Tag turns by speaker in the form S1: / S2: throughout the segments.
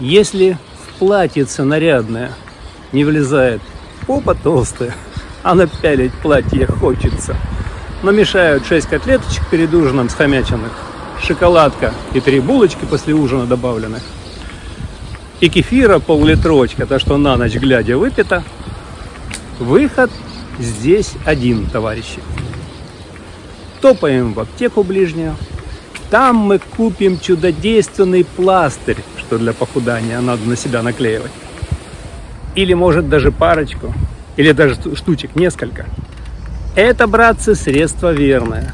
S1: Если в платьице нарядное не влезает попа толстая, а напялить платье хочется, но мешают 6 котлеточек перед ужином схомяченных, шоколадка и три булочки после ужина добавленных, и кефира пол-литровочка, то что на ночь глядя выпито, выход здесь один, товарищи. Топаем в аптеку ближнюю, там мы купим чудодейственный пластырь, что для похудания надо на себя наклеивать. Или может даже парочку, или даже штучек несколько. Это, братцы, средство верное.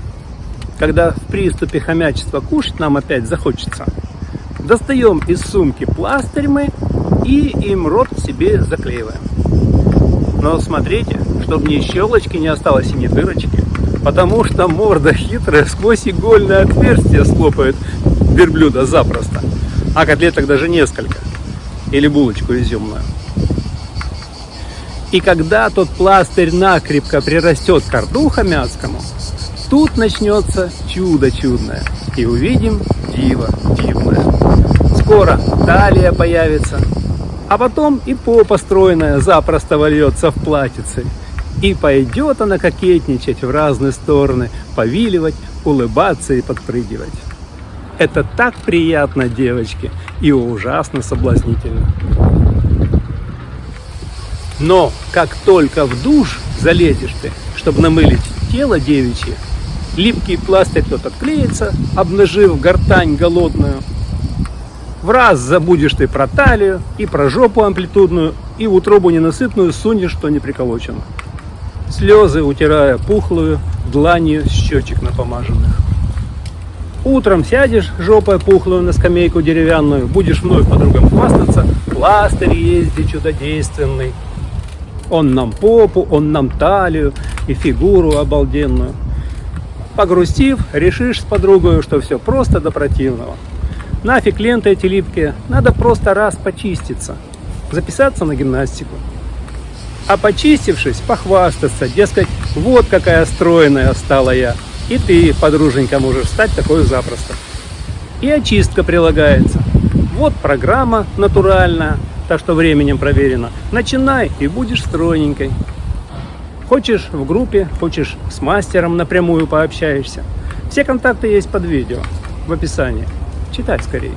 S1: Когда в приступе хомячества кушать нам опять захочется, достаем из сумки пластырь мы и им рот себе заклеиваем. Но смотрите, чтобы ни щелочки не осталось и ни дырочки, потому что морда хитрая сквозь игольное отверстие слопает верблюда запросто, а котлеток даже несколько, или булочку изюмную. И когда тот пластырь накрепко прирастет к рту хомяцкому, тут начнется чудо чудное, и увидим диво дивное. Скоро талия появится, а потом и попа стройная запросто вольется в платьице. И пойдет она кокетничать в разные стороны, повиливать, улыбаться и подпрыгивать. Это так приятно, девочки, и ужасно соблазнительно. Но как только в душ залезешь ты, чтобы намылить тело девичье, липкий пластырь тот отклеится, обнажив гортань голодную, в раз забудешь ты про талию и про жопу амплитудную, и в утробу ненасытную сунешь, что не приколочено. Слезы утирая пухлую дланью щечек напомаженных. Утром сядешь жопой пухлую на скамейку деревянную, будешь вновь подругам хвастаться, пластырь есть чудодейственный. Он нам попу, он нам талию и фигуру обалденную. Погрустив, решишь с подругой, что все просто до противного. Нафиг ленты эти липкие, надо просто раз почиститься, записаться на гимнастику. А почистившись, похвастаться, дескать, вот какая стройная стала я. И ты, подруженька, можешь стать такой запросто. И очистка прилагается. Вот программа натуральная, так что временем проверено. Начинай и будешь стройненькой. Хочешь в группе, хочешь с мастером напрямую пообщаешься. Все контакты есть под видео в описании. Читай скорее.